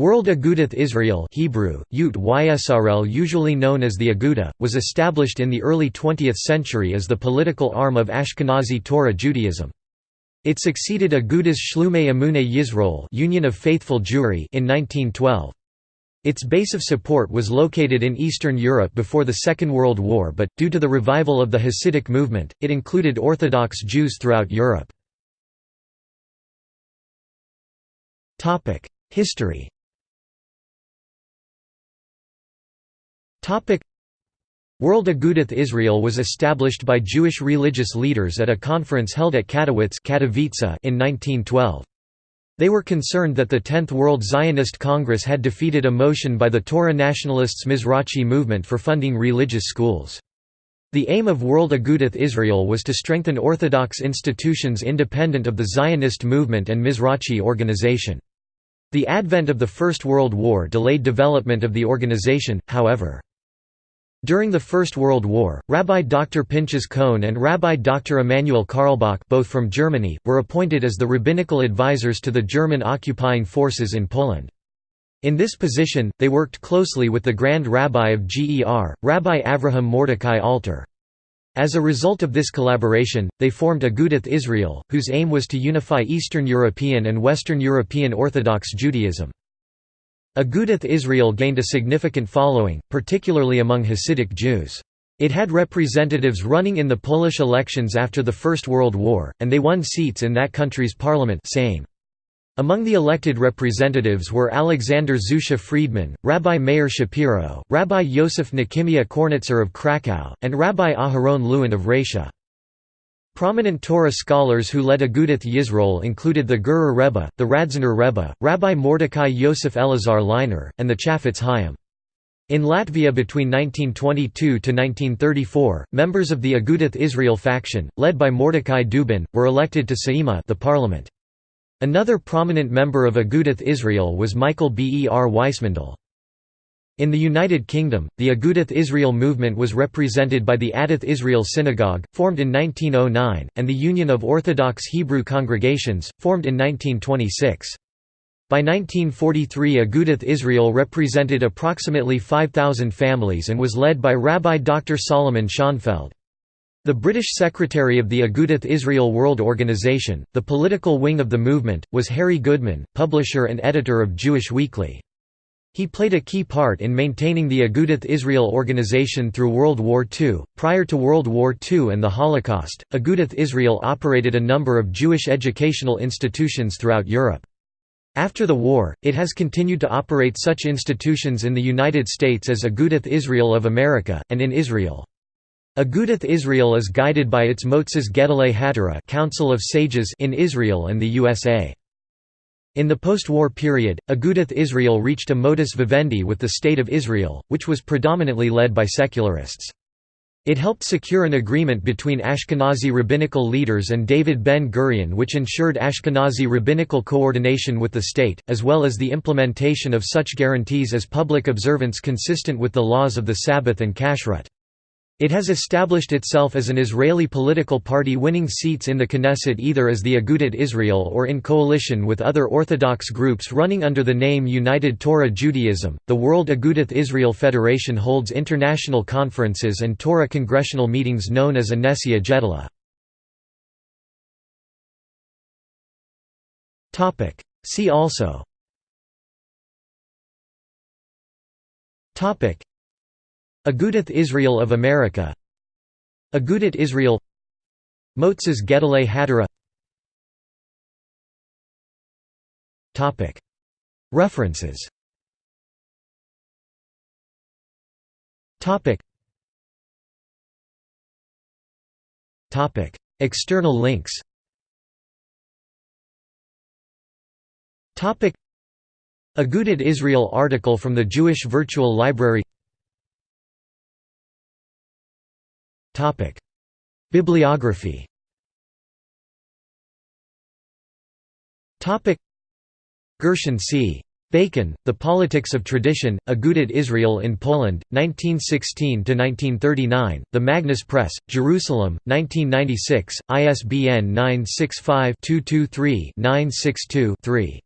World Agudath Israel Hebrew, Yut Ysrl usually known as the Aguda, was established in the early 20th century as the political arm of Ashkenazi Torah Judaism. It succeeded Agudas Shlumei Emunei Yisroel Union of Faithful Jewry in 1912. Its base of support was located in Eastern Europe before the Second World War but, due to the revival of the Hasidic movement, it included Orthodox Jews throughout Europe. History World Agudath Israel was established by Jewish religious leaders at a conference held at Katowice in 1912. They were concerned that the Tenth World Zionist Congress had defeated a motion by the Torah nationalists Mizrachi movement for funding religious schools. The aim of World Agudath Israel was to strengthen Orthodox institutions independent of the Zionist movement and Mizrachi organization. The advent of the First World War delayed development of the organization, however. During the First World War, Rabbi Dr. Pinchas Cohn and Rabbi Dr. Emanuel Carlebach both from Germany, were appointed as the rabbinical advisors to the German occupying forces in Poland. In this position, they worked closely with the Grand Rabbi of GER, Rabbi Avraham Mordecai Alter. As a result of this collaboration, they formed Agudath Israel, whose aim was to unify Eastern European and Western European Orthodox Judaism. Agudath Israel gained a significant following, particularly among Hasidic Jews. It had representatives running in the Polish elections after the First World War, and they won seats in that country's parliament Sejm. Among the elected representatives were Alexander Zusha Friedman, Rabbi Meir Shapiro, Rabbi Yosef Nechemia Kornitzer of Krakow, and Rabbi Aharon Lewin of Rasha. Prominent Torah scholars who led Agudath Yisroel included the Gerer Rebbe, the Radziner Rebbe, Rabbi Mordecai Yosef Elazar Leiner, and the Chafetz Chaim. In Latvia between 1922 to 1934, members of the Agudath Israel faction, led by Mordecai Dubin, were elected to Saeima the parliament. Another prominent member of Agudath Israel was Michael Ber Weissmandl. In the United Kingdom, the Agudath Israel movement was represented by the Adath Israel Synagogue, formed in 1909, and the Union of Orthodox Hebrew Congregations, formed in 1926. By 1943 Agudath Israel represented approximately 5,000 families and was led by Rabbi Dr. Solomon Schonfeld. The British secretary of the Agudath Israel World Organization, the political wing of the movement, was Harry Goodman, publisher and editor of Jewish Weekly. He played a key part in maintaining the Agudath Israel organization through World War II. Prior to World War II and the Holocaust, Agudath Israel operated a number of Jewish educational institutions throughout Europe. After the war, it has continued to operate such institutions in the United States as Agudath Israel of America, and in Israel. Agudath Israel is guided by its Moetzes Gedolei Hatorah Council of Sages in Israel and the USA. In the post-war period, Agudath Israel reached a modus vivendi with the State of Israel, which was predominantly led by secularists. It helped secure an agreement between Ashkenazi rabbinical leaders and David Ben-Gurion which ensured Ashkenazi rabbinical coordination with the state, as well as the implementation of such guarantees as public observance consistent with the laws of the Sabbath and Kashrut. It has established itself as an Israeli political party winning seats in the Knesset either as the Agudat Israel or in coalition with other Orthodox groups running under the name United Torah Judaism. The World Agudath Israel Federation holds international conferences and Torah congressional meetings known as Anesia Gedola. Topic: See also Topic Agudath Israel of America. Agudath Israel. Moetzes Gedolei Hatorah References. External links. Agudath Israel article from the Jewish Virtual Library Bibliography Gershon C. Bacon, The Politics of Tradition, Agudath Israel in Poland, 1916–1939, The Magnus Press, Jerusalem, 1996, ISBN 965-223-962-3.